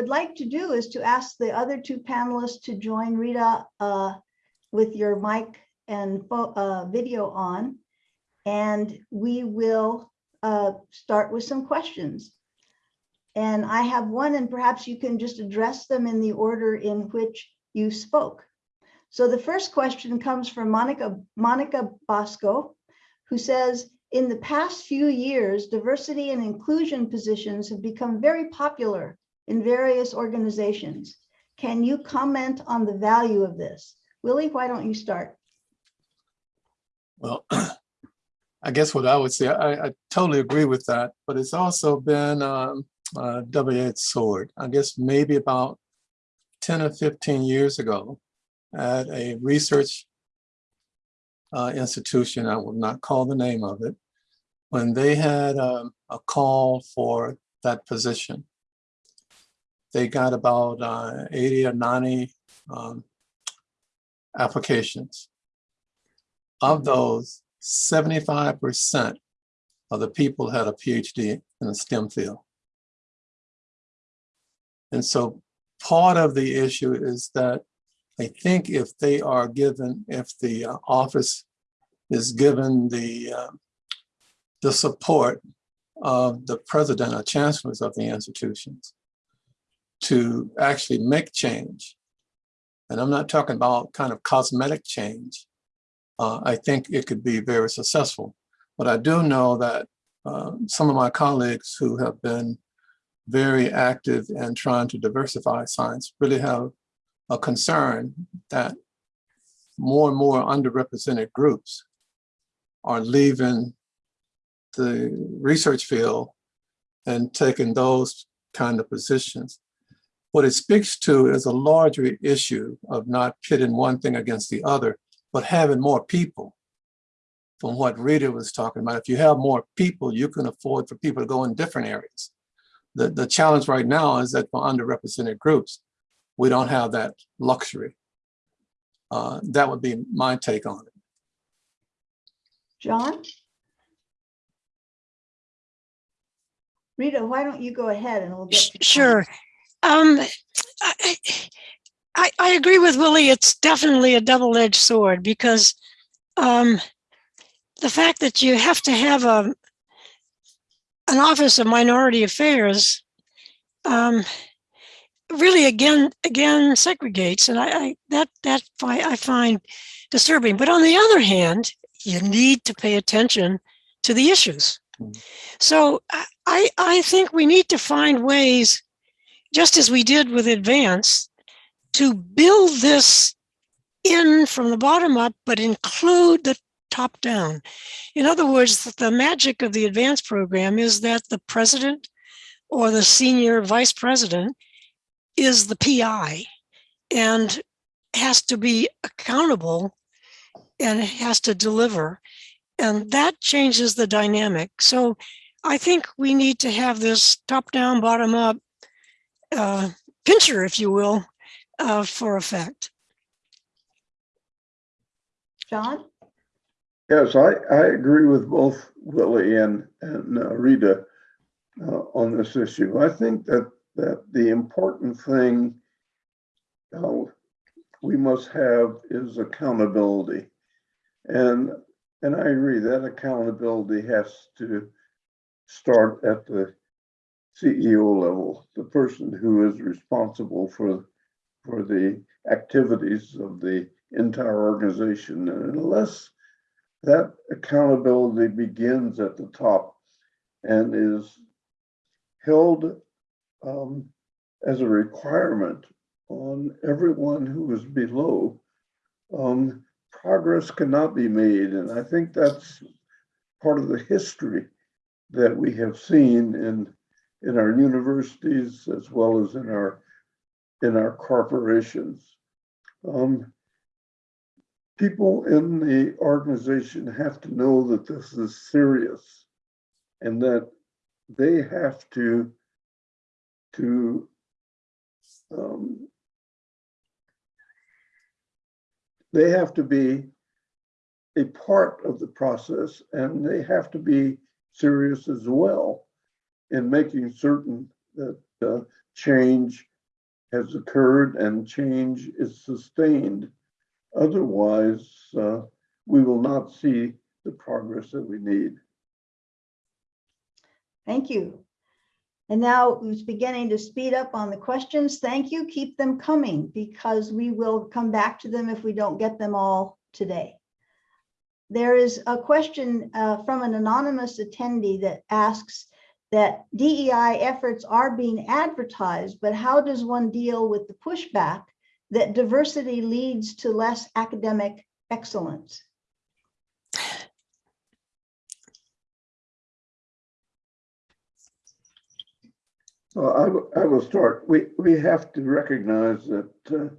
would like to do is to ask the other two panelists to join Rita uh, with your mic and uh, video on. And we will uh, start with some questions. And I have one, and perhaps you can just address them in the order in which you spoke. So the first question comes from Monica, Monica Bosco, who says, in the past few years, diversity and inclusion positions have become very popular in various organizations. Can you comment on the value of this? Willie, why don't you start? Well, I guess what I would say, I, I totally agree with that, but it's also been um, a double-edged sword. I guess maybe about 10 or 15 years ago at a research uh, institution, I will not call the name of it, when they had um, a call for that position. They got about uh, 80 or 90 um, applications. Of those, 75% of the people had a PhD in the STEM field. And so part of the issue is that I think if they are given, if the uh, office is given the, uh, the support of the president or chancellors of the institutions to actually make change, and I'm not talking about kind of cosmetic change, uh, I think it could be very successful. But I do know that uh, some of my colleagues who have been very active in trying to diversify science really have a concern that more and more underrepresented groups are leaving the research field and taking those kind of positions. What it speaks to is a larger issue of not pitting one thing against the other, but having more people. From what Rita was talking about, if you have more people, you can afford for people to go in different areas. The, the challenge right now is that for underrepresented groups, we don't have that luxury. Uh, that would be my take on it. John? Rita, why don't you go ahead and we'll get. Sure. Um, I, I, I agree with Willie. It's definitely a double-edged sword because um, the fact that you have to have a an office of minority affairs um, really again again segregates, and I, I that that I find disturbing. But on the other hand, you need to pay attention to the issues. Mm. So I I think we need to find ways just as we did with advance, to build this in from the bottom up, but include the top down. In other words, the magic of the advance program is that the president or the senior vice president is the PI and has to be accountable and has to deliver. And that changes the dynamic. So I think we need to have this top down, bottom up uh, pincher, if you will, uh, for effect. John? Yes, I, I agree with both Willie and, and uh, Rita uh, on this issue. I think that, that the important thing uh, we must have is accountability. And, and I agree that accountability has to start at the CEO level, the person who is responsible for, for the activities of the entire organization. And unless that accountability begins at the top and is held um, as a requirement on everyone who is below, um, progress cannot be made. And I think that's part of the history that we have seen in in our universities as well as in our in our corporations. Um, people in the organization have to know that this is serious and that they have to to um, they have to be a part of the process and they have to be serious as well in making certain that uh, change has occurred and change is sustained. Otherwise, uh, we will not see the progress that we need. Thank you. And now it's beginning to speed up on the questions. Thank you. Keep them coming because we will come back to them if we don't get them all today. There is a question uh, from an anonymous attendee that asks that DEI efforts are being advertised, but how does one deal with the pushback that diversity leads to less academic excellence? Well, I, will- I will start. We, we have to recognize that uh,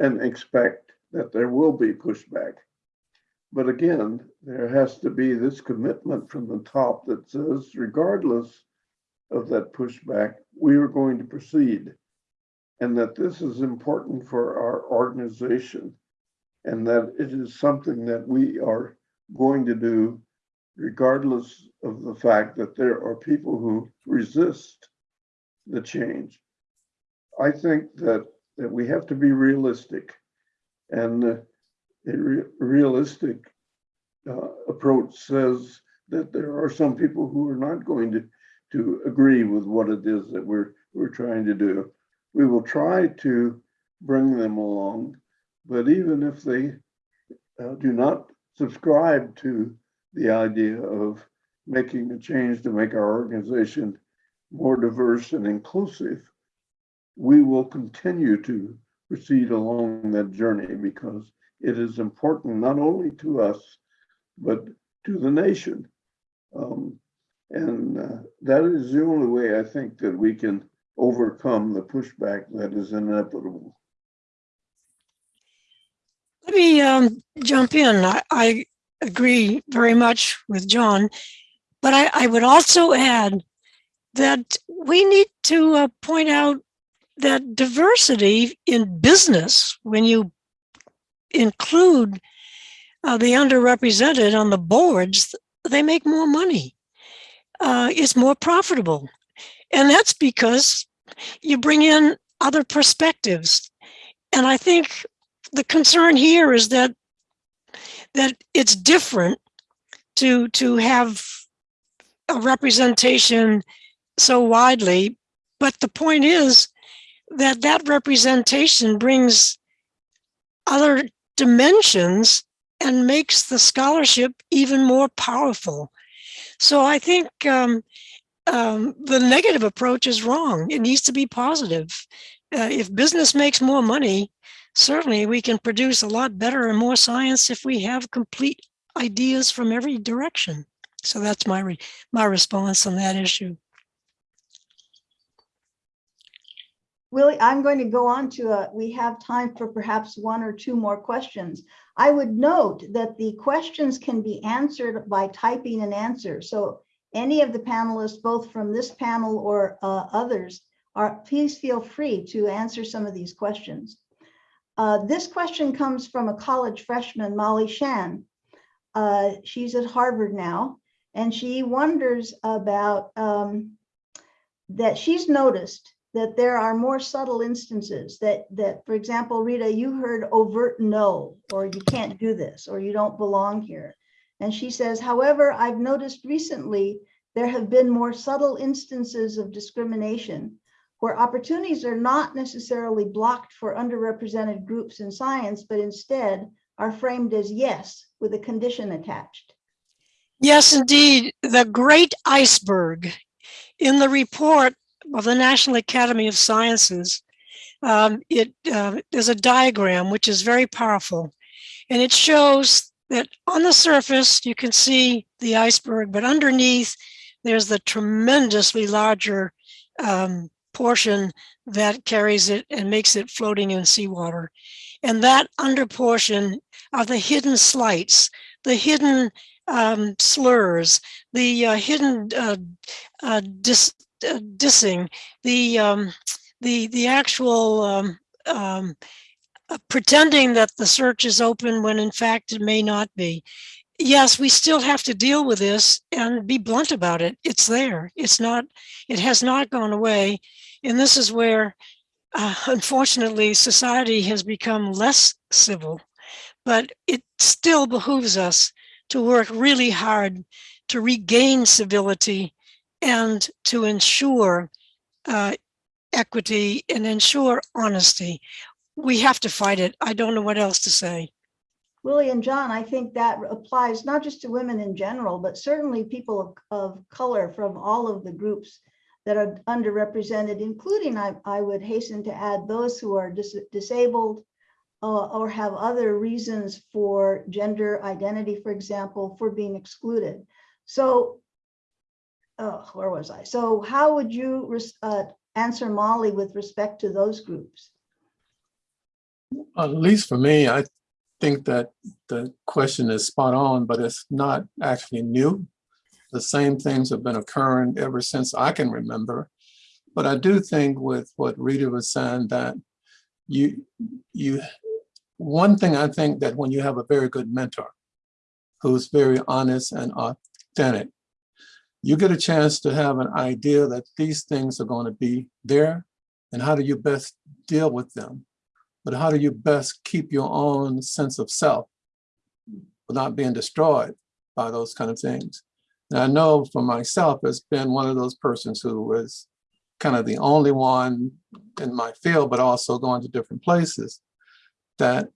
and expect that there will be pushback. But again, there has to be this commitment from the top that says regardless of that pushback, we are going to proceed. And that this is important for our organization. And that it is something that we are going to do regardless of the fact that there are people who resist the change. I think that, that we have to be realistic. And a re- realistic uh, approach says that there are some people who are not going to, to agree with what it is that we're, we're trying to do. We will try to bring them along, but even if they uh, do not subscribe to the idea of making a change to make our organization more diverse and inclusive, we will continue to proceed along that journey because it is important not only to us, but to the nation. Um, and uh, that is the only way I think that we can overcome the pushback that is inevitable. Let me um, jump in. I, I agree very much with John, but I, I would also add that we need to uh, point out that diversity in business, when you include uh, the underrepresented on the boards, they make more money. Uh, it's more profitable. And that's because you bring in other perspectives. And I think the concern here is that that it's different to to have a representation so widely but the point is that that representation brings other dimensions and makes the scholarship even more powerful so i think um, um, the negative approach is wrong it needs to be positive uh, if business makes more money certainly we can produce a lot better and more science if we have complete ideas from every direction. So that's my re my response on that issue. Willie, I'm going to go on to a, we have time for perhaps one or two more questions. I would note that the questions can be answered by typing an answer. So any of the panelists, both from this panel or uh, others, are please feel free to answer some of these questions. Uh, this question comes from a college freshman, Molly Shan. Uh, she's at Harvard now, and she wonders about um, that she's noticed that there are more subtle instances that, that, for example, Rita, you heard overt no, or you can't do this, or you don't belong here. And she says, however, I've noticed recently there have been more subtle instances of discrimination where opportunities are not necessarily blocked for underrepresented groups in science, but instead are framed as yes, with a condition attached. Yes, indeed. The great iceberg in the report of the National Academy of Sciences, um, it uh, there's a diagram which is very powerful, and it shows that on the surface you can see the iceberg, but underneath there's the tremendously larger um, portion that carries it and makes it floating in seawater. And that under portion are the hidden slights, the hidden um, slurs, the uh, hidden uh, uh, dis, dissing, the um, the the actual um, um, uh, pretending that the search is open when in fact it may not be. Yes, we still have to deal with this and be blunt about it. It's there. It's not. It has not gone away, and this is where uh, unfortunately, society has become less civil, but it still behooves us to work really hard to regain civility and to ensure uh, equity and ensure honesty. We have to fight it. I don't know what else to say. Willie and John, I think that applies not just to women in general, but certainly people of, of color from all of the groups that are underrepresented, including, I, I would hasten to add, those who are dis- disabled uh, or have other reasons for gender identity, for example, for being excluded. So, oh, where was I? So how would you uh, answer Molly with respect to those groups? At least for me, I think that the question is spot on, but it's not actually new. The same things have been occurring ever since I can remember. But I do think with what Rita was saying that you, you, one thing I think that when you have a very good mentor who's very honest and authentic, you get a chance to have an idea that these things are going to be there and how do you best deal with them? But how do you best keep your own sense of self without being destroyed by those kind of things? And I know for myself, it's been one of those persons who was kind of the only one in my field, but also going to different places that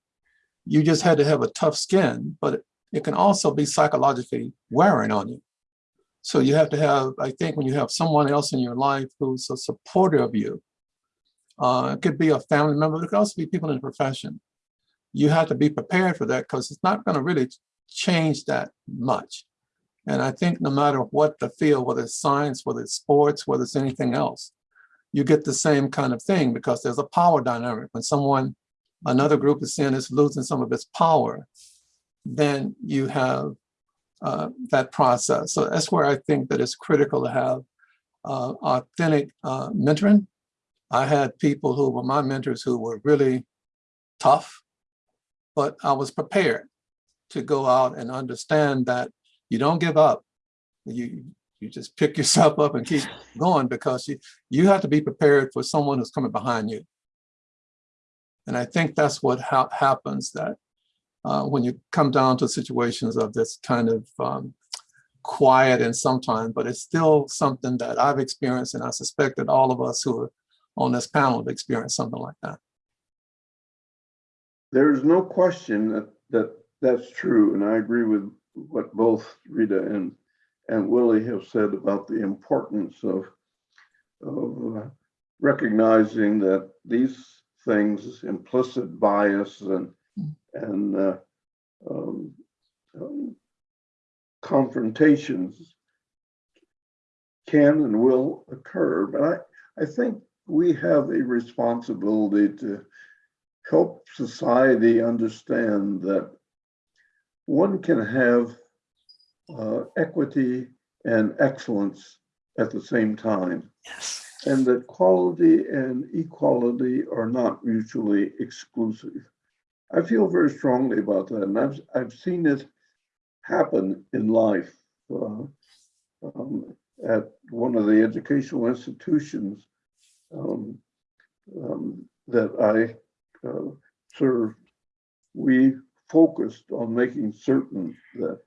you just had to have a tough skin, but it can also be psychologically wearing on you. So you have to have, I think when you have someone else in your life who's a supporter of you, uh, it could be a family member, it could also be people in the profession. You have to be prepared for that because it's not going to really change that much. And I think no matter what the field, whether it's science, whether it's sports, whether it's anything else, you get the same kind of thing because there's a power dynamic. When someone, another group is saying is losing some of its power, then you have uh, that process. So that's where I think that it's critical to have uh, authentic uh, mentoring. I had people who were my mentors who were really tough, but I was prepared to go out and understand that you don't give up. You you just pick yourself up and keep going because you you have to be prepared for someone who's coming behind you. And I think that's what ha happens that uh, when you come down to situations of this kind of um, quiet and sometimes, but it's still something that I've experienced and I suspect that all of us who are on this panel have experienced something like that. There's no question that, that that's true, and I agree with what both Rita and, and Willie have said about the importance of, of uh, recognizing that these things, implicit bias and, and uh, um, um, confrontations can and will occur. But I, I think we have a responsibility to help society understand that one can have uh, equity and excellence at the same time, Yes. and that quality and equality are not mutually exclusive. I feel very strongly about that, and I've I've seen it happen in life. Uh, um, at one of the educational institutions um, um, that I uh, served, we focused on making certain that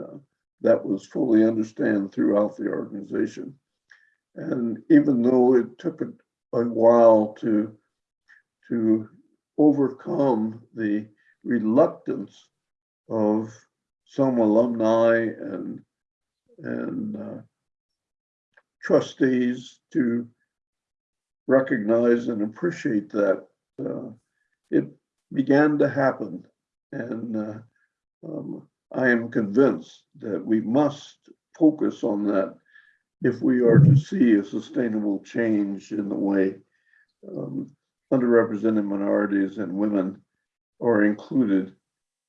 uh, that was fully understood throughout the organization. And even though it took a, a while to to overcome the reluctance of some alumni and and uh, trustees to recognize and appreciate that uh, it began to happen. And uh, um, I am convinced that we must focus on that if we are to see a sustainable change in the way um, underrepresented minorities and women are included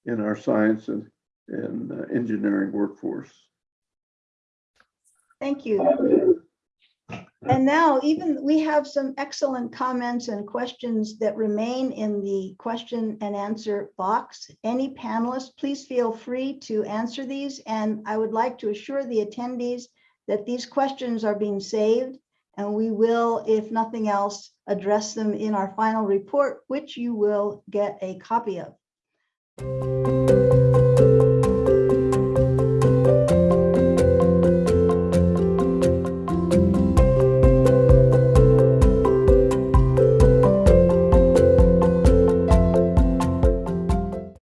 in our science and, and uh, engineering workforce. Thank you. And now even, we have some excellent comments and questions that remain in the question and answer box. Any panelists, please feel free to answer these. And I would like to assure the attendees that these questions are being saved And we will, if nothing else, address them in our final report, which you will get a copy of.